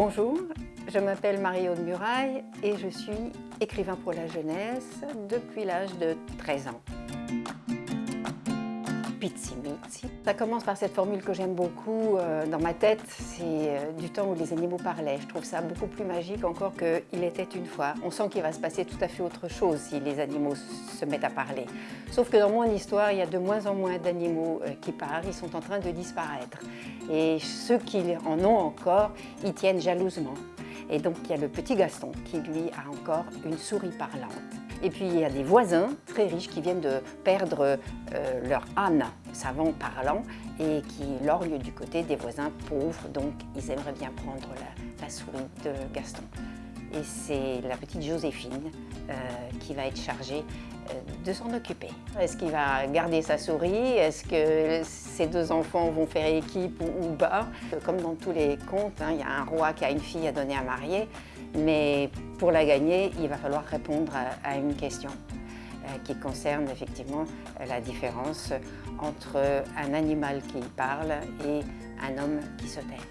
Bonjour, je m'appelle Marie-Aude Muraille et je suis écrivain pour la jeunesse depuis l'âge de 13 ans. Ça commence par cette formule que j'aime beaucoup euh, dans ma tête, c'est euh, du temps où les animaux parlaient. Je trouve ça beaucoup plus magique encore qu'il était une fois. On sent qu'il va se passer tout à fait autre chose si les animaux se mettent à parler. Sauf que dans mon histoire, il y a de moins en moins d'animaux euh, qui parlent, ils sont en train de disparaître. Et ceux qui en ont encore, ils tiennent jalousement. Et donc il y a le petit Gaston qui lui a encore une souris parlante. Et puis il y a des voisins très riches qui viennent de perdre euh, leur âne savant parlant et qui lorgnent du côté des voisins pauvres, donc ils aimeraient bien prendre la, souris de Gaston. Et c'est la petite Joséphine euh, qui va être chargée euh, de s'en occuper. Est-ce qu'il va garder sa souris? Est-ce que ses deux enfants vont faire équipe ou, pas? Comme dans tous les contes, hein, il y a un roi qui a une fille à donner à marier, mais pour la gagner, il va falloir répondre à, une question euh, qui concerne effectivement la différence entre un animal qui parle et un homme qui se tait.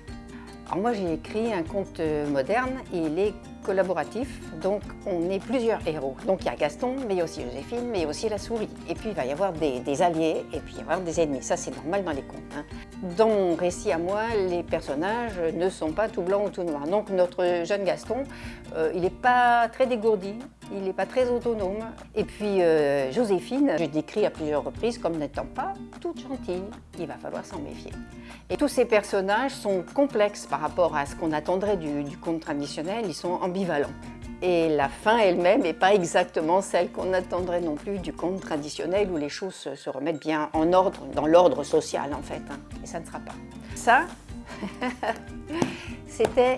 Alors moi j'ai écrit un conte moderne et il est collaboratif, donc on est plusieurs héros. Donc il y a Gaston, mais il y a aussi Joséphine, mais il y a aussi la souris. Et puis il va y avoir des, alliés et puis il va y avoir des ennemis. Ça c'est normal dans les contes. Hein. Dans mon récit à moi, les personnages ne sont pas tout blancs ou tout noirs. Donc notre jeune Gaston, euh, il n'est pas très dégourdi, il n'est pas très autonome. Et puis euh, Joséphine, je décris à plusieurs reprises comme n'étant pas toute gentille. Il va falloir s'en méfier. Et tous ces personnages sont complexes par rapport à ce qu'on attendrait du, conte traditionnel. Ils sont ambivalent. Et la fin elle-même n'est pas exactement celle qu'on attendrait non plus du conte traditionnel où les choses se remettent bien en ordre, dans l'ordre social en fait. Hein. Et ça ne sera pas. Ça, c'était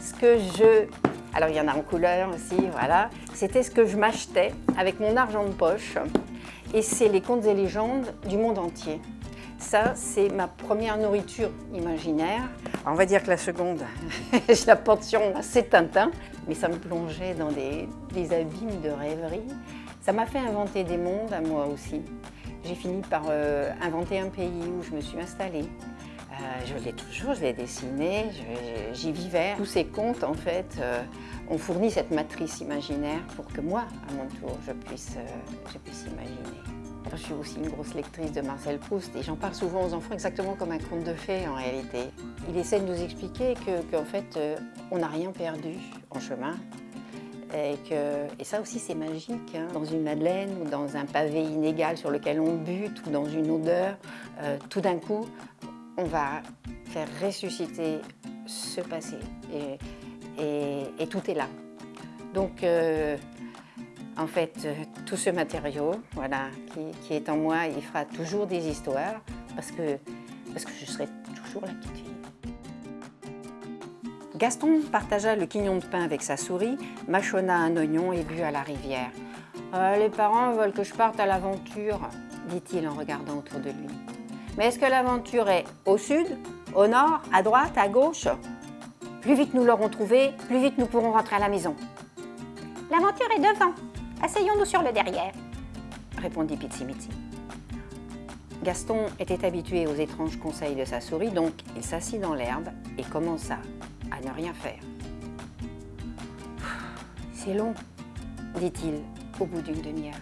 ce que je... Alors il y en a en couleur aussi, voilà. C'était ce que je m'achetais avec mon argent de poche. Et c'est les contes et légendes du monde entier. Ça, c'est ma première nourriture imaginaire. on va dire que la seconde, je la porte sur moi, c'est Tintin. Mais ça me plongeait dans des, abîmes de rêverie. Ça m'a fait inventer des mondes à moi aussi. J'ai fini par euh, inventer un pays où je me suis installée. Euh, je l'ai toujours, je l'ai dessiné, j'y vivais. Tous ces contes, en fait, euh, ont fourni cette matrice imaginaire pour que moi, à mon tour, je puisse, je puisse imaginer. Je suis aussi une grosse lectrice de Marcel Proust et j'en parle souvent aux enfants exactement comme un conte de fées en réalité. Il essaie de nous expliquer qu'en fait, euh, on n'a rien perdu en chemin et, que, et ça aussi c'est magique. Hein. Dans une madeleine ou dans un pavé inégal sur lequel on bute ou dans une odeur, euh, tout d'un coup, on va faire ressusciter ce passé et, tout est là. Donc, euh, en fait, euh, tout ce matériau voilà, qui, est en moi, il fera toujours des histoires parce que, parce que je serai toujours la petite fille. Gaston partagea le quignon de pain avec sa souris, mâchonna un oignon et but à la rivière. Euh, les parents veulent que je parte à l'aventure, dit-il en regardant autour de lui. Mais est-ce que l'aventure est au sud, au nord, à droite, à gauche? Plus vite nous l'aurons trouvé, plus vite nous pourrons rentrer à la maison. L'aventure est devant, Asseyons-nous sur le derrière, répondit Pizzimitzi. Gaston était habitué aux étranges conseils de sa souris, donc il s'assit dans l'herbe et commença à ne rien faire. C'est long, dit-il au bout d'une demi-heure.